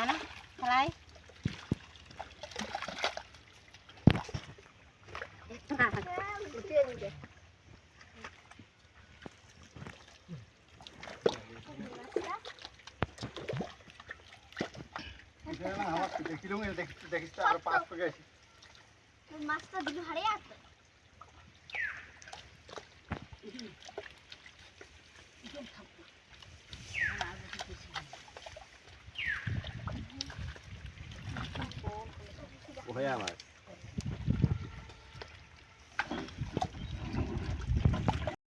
อะไร দেখিস তো আরো পাঁচ পেকে আছে মাছটা দিল হারে আছে correr, Alex.